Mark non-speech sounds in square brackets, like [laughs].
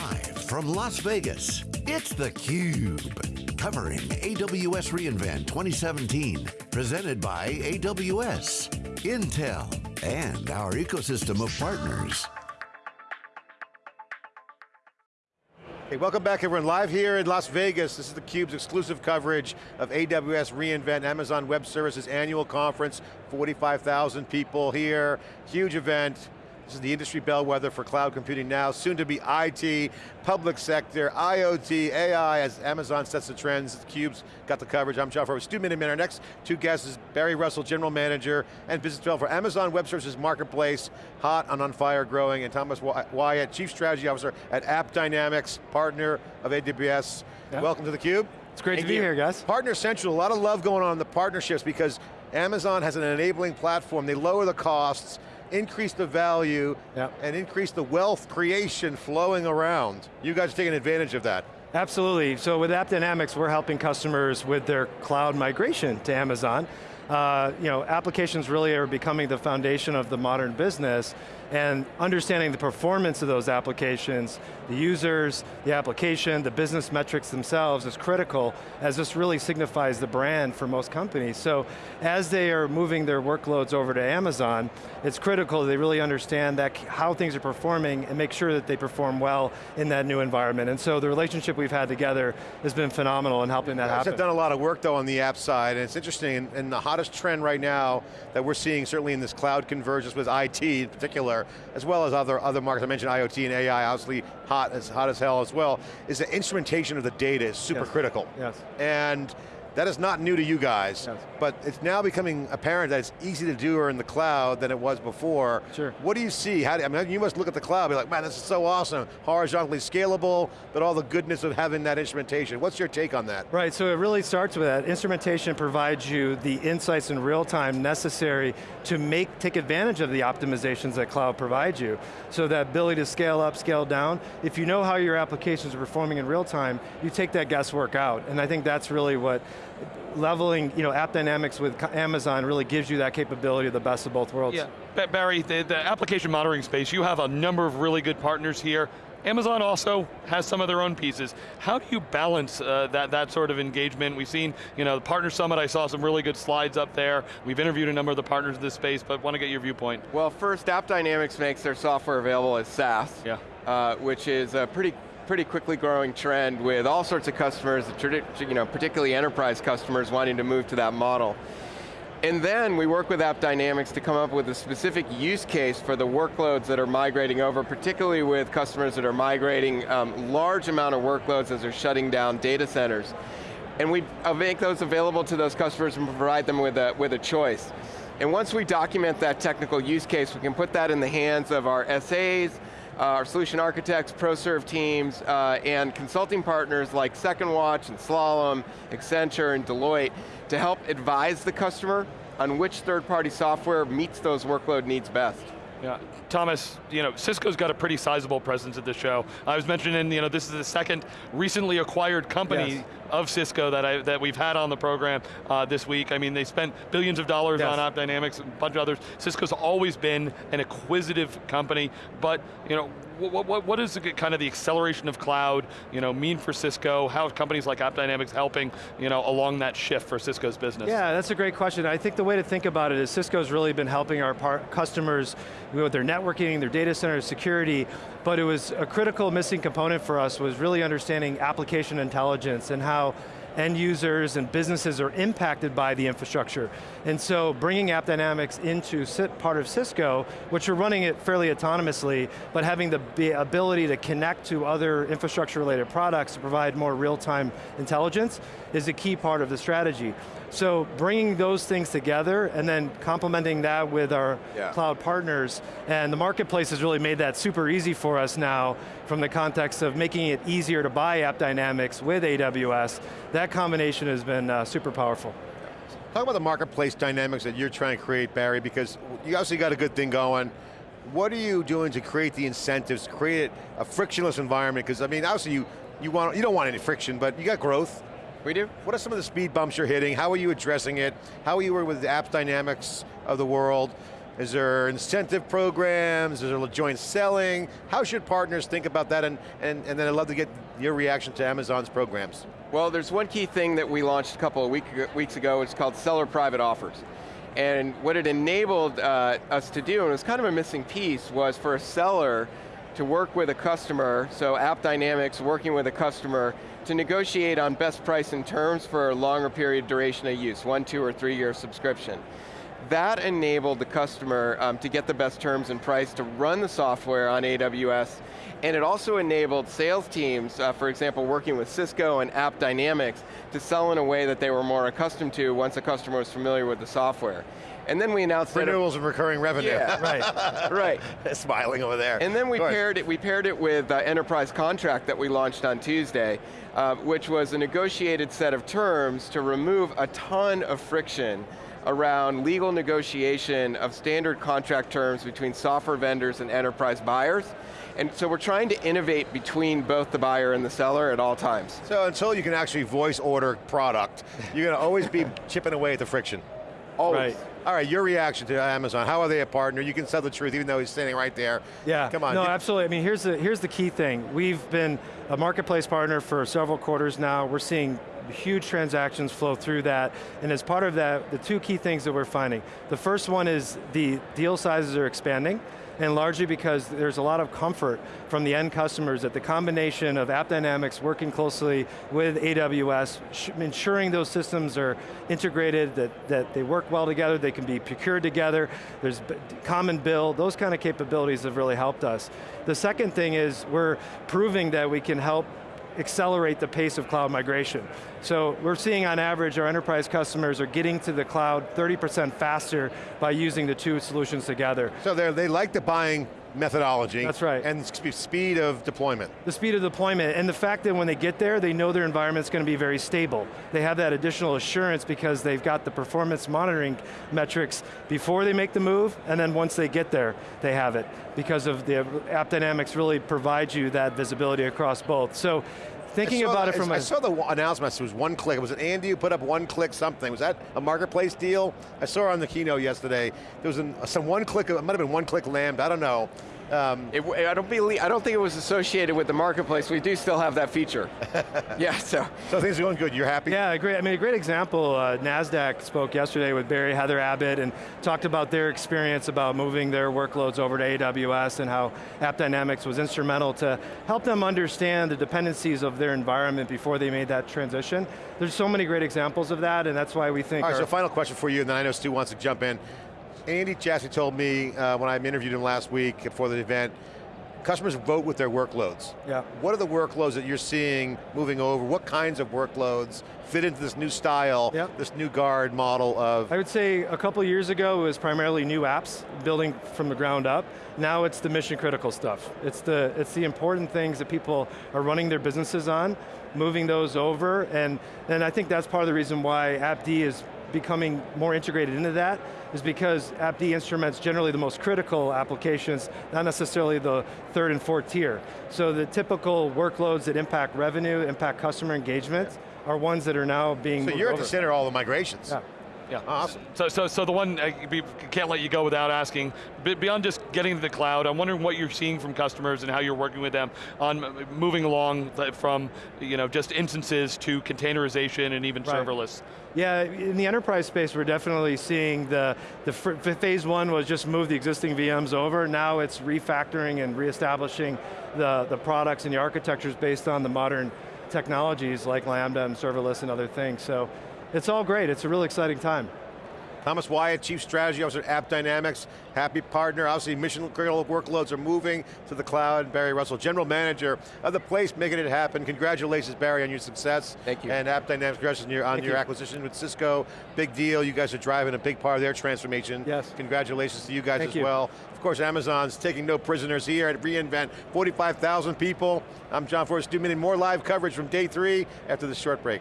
Live from Las Vegas, it's theCUBE. Covering AWS reInvent 2017. Presented by AWS, Intel, and our ecosystem of partners. Hey, welcome back everyone. Live here in Las Vegas, this is theCUBE's exclusive coverage of AWS reInvent, Amazon Web Services annual conference. 45,000 people here, huge event. This is the industry bellwether for cloud computing now, soon to be IT, public sector, IoT, AI, as Amazon sets the trends. Cube's got the coverage. I'm John Furrier, Stu Miniman. Our next two guests is Barry Russell, General Manager and Business Developer for Amazon Web Services Marketplace, hot and on fire growing, and Thomas Wyatt, Chief Strategy Officer at AppDynamics, partner of AWS. Yep. Welcome to theCUBE. It's great and to be here, guys. Partner Central, a lot of love going on in the partnerships because Amazon has an enabling platform. They lower the costs, increase the value, yep. and increase the wealth creation flowing around. You guys are taking advantage of that. Absolutely, so with AppDynamics, we're helping customers with their cloud migration to Amazon. Uh, you know, applications really are becoming the foundation of the modern business, and understanding the performance of those applications, the users, the application, the business metrics themselves is critical as this really signifies the brand for most companies. So as they are moving their workloads over to Amazon, it's critical they really understand that how things are performing and make sure that they perform well in that new environment. And so the relationship we've had together has been phenomenal in helping that happen. have done a lot of work though on the app side, and it's interesting, and the hottest trend right now that we're seeing certainly in this cloud convergence with IT in particular, as well as other, other markets. I mentioned IoT and AI, obviously hot as, hot as hell as well, is the instrumentation of the data is super yes. critical. Yes. And that is not new to you guys, yes. but it's now becoming apparent that it's easy to do or in the cloud than it was before. Sure. What do you see? How do, I mean, you must look at the cloud be like, man, this is so awesome. Horizontally scalable, but all the goodness of having that instrumentation. What's your take on that? Right, so it really starts with that. Instrumentation provides you the insights in real time necessary to make, take advantage of the optimizations that cloud provides you. So that ability to scale up, scale down, if you know how your applications are performing in real time, you take that guesswork out. And I think that's really what leveling you know, AppDynamics with Amazon really gives you that capability of the best of both worlds. Yeah, Barry, the, the application monitoring space, you have a number of really good partners here. Amazon also has some of their own pieces. How do you balance uh, that, that sort of engagement? We've seen, you know, the Partner Summit, I saw some really good slides up there. We've interviewed a number of the partners in this space, but want to get your viewpoint. Well, first, AppDynamics makes their software available as SaaS, yeah. Uh, which is a pretty pretty quickly growing trend with all sorts of customers, you know, particularly enterprise customers wanting to move to that model. And then we work with AppDynamics to come up with a specific use case for the workloads that are migrating over, particularly with customers that are migrating um, large amount of workloads as they're shutting down data centers. And we make those available to those customers and provide them with a, with a choice. And once we document that technical use case, we can put that in the hands of our SAs, uh, our solution architects, ProServe teams, uh, and consulting partners like Second Watch and Slalom, Accenture and Deloitte to help advise the customer on which third-party software meets those workload needs best. Yeah, Thomas, you know, Cisco's got a pretty sizable presence at the show. I was mentioning, you know, this is the second recently acquired company yes. of Cisco that, I, that we've had on the program uh, this week. I mean, they spent billions of dollars yes. on AppDynamics, and a bunch of others. Cisco's always been an acquisitive company, but, you know, what, what, what is the, kind of the acceleration of cloud you know, mean for Cisco? How are companies like AppDynamics helping you know, along that shift for Cisco's business? Yeah, that's a great question. I think the way to think about it is Cisco's really been helping our customers with their networking, their data center security, but it was a critical missing component for us was really understanding application intelligence and how end users and businesses are impacted by the infrastructure. And so bringing AppDynamics into part of Cisco, which are running it fairly autonomously, but having the ability to connect to other infrastructure related products to provide more real-time intelligence is a key part of the strategy. So bringing those things together and then complementing that with our yeah. cloud partners, and the marketplace has really made that super easy for us now from the context of making it easier to buy AppDynamics with AWS. That combination has been uh, super powerful. Talk about the marketplace dynamics that you're trying to create, Barry, because you obviously got a good thing going. What are you doing to create the incentives, create a frictionless environment? Because I mean, obviously you, you, want, you don't want any friction, but you got growth. We do. What are some of the speed bumps you're hitting? How are you addressing it? How are you with the AppDynamics of the world? Is there incentive programs? Is there joint selling? How should partners think about that? And, and, and then I'd love to get your reaction to Amazon's programs. Well, there's one key thing that we launched a couple of week, weeks ago, it's called Seller Private Offers. And what it enabled uh, us to do, and it was kind of a missing piece, was for a seller to work with a customer, so AppDynamics working with a customer, to negotiate on best price and terms for a longer period duration of use, one, two, or three year subscription. That enabled the customer um, to get the best terms and price to run the software on AWS, and it also enabled sales teams, uh, for example, working with Cisco and AppDynamics, to sell in a way that they were more accustomed to once a customer was familiar with the software. And then we announced renewals of recurring revenue. Yeah, [laughs] right, [laughs] right. [laughs] Smiling over there. And then we paired it. We paired it with uh, enterprise contract that we launched on Tuesday, uh, which was a negotiated set of terms to remove a ton of friction around legal negotiation of standard contract terms between software vendors and enterprise buyers. And so we're trying to innovate between both the buyer and the seller at all times. So until you can actually voice order product, you're going to always be chipping away at the friction. Always. Right. All right, your reaction to Amazon. How are they a partner? You can tell the truth even though he's standing right there. Yeah, come on. No, absolutely. I mean, here's the, here's the key thing. We've been a marketplace partner for several quarters now. We're seeing huge transactions flow through that, and as part of that, the two key things that we're finding. The first one is the deal sizes are expanding, and largely because there's a lot of comfort from the end customers that the combination of AppDynamics working closely with AWS, ensuring those systems are integrated, that, that they work well together, they can be procured together, there's common bill, those kind of capabilities have really helped us. The second thing is we're proving that we can help accelerate the pace of cloud migration. So we're seeing on average our enterprise customers are getting to the cloud 30% faster by using the two solutions together. So they like the buying methodology. That's right. And speed of deployment. The speed of deployment, and the fact that when they get there, they know their environment's going to be very stable. They have that additional assurance because they've got the performance monitoring metrics before they make the move, and then once they get there, they have it. Because of the AppDynamics really provides you that visibility across both. So Thinking about the, it from I a... saw the announcement, it was one click. It Was it Andy who put up one click something? Was that a marketplace deal? I saw on the keynote yesterday. There was an, some one click, it might have been one click lambda, I don't know. Um, it, I don't believe, I don't think it was associated with the marketplace. We do still have that feature. [laughs] yeah, so. So things are going good, you're happy? Yeah, great. I mean, a great example, uh, NASDAQ spoke yesterday with Barry Heather Abbott and talked about their experience about moving their workloads over to AWS and how AppDynamics was instrumental to help them understand the dependencies of their environment before they made that transition. There's so many great examples of that and that's why we think- All right, so final question for you, and then I know Stu wants to jump in. Andy Jassy told me uh, when I interviewed him last week for the event, customers vote with their workloads. Yeah. What are the workloads that you're seeing moving over? What kinds of workloads fit into this new style, yep. this new guard model of? I would say a couple years ago it was primarily new apps, building from the ground up. Now it's the mission critical stuff. It's the, it's the important things that people are running their businesses on, moving those over, and, and I think that's part of the reason why AppD is becoming more integrated into that is because AppD instruments generally the most critical applications, not necessarily the third and fourth tier. So the typical workloads that impact revenue, impact customer engagement, are ones that are now being So you're at the center of all the migrations. Yeah. Yeah. Awesome. So, so, so the one, uh, I can't let you go without asking, beyond just getting to the cloud, I'm wondering what you're seeing from customers and how you're working with them on moving along uh, from you know, just instances to containerization and even right. serverless. Yeah, in the enterprise space, we're definitely seeing the, the phase one was just move the existing VMs over. Now it's refactoring and reestablishing the, the products and the architectures based on the modern technologies like Lambda and serverless and other things. So it's all great, it's a really exciting time. Thomas Wyatt, Chief Strategy Officer at AppDynamics, happy partner. Obviously mission critical workloads are moving to the cloud. Barry Russell, General Manager of the place, making it happen. Congratulations, Barry, on your success. Thank you. And AppDynamics, congratulations on your, on your acquisition with Cisco. Big deal, you guys are driving a big part of their transformation. Yes. Congratulations to you guys Thank as you. well. Of course, Amazon's taking no prisoners here at reInvent. 45,000 people. I'm John Furrier, Stu Miniman more live coverage from day three after this short break.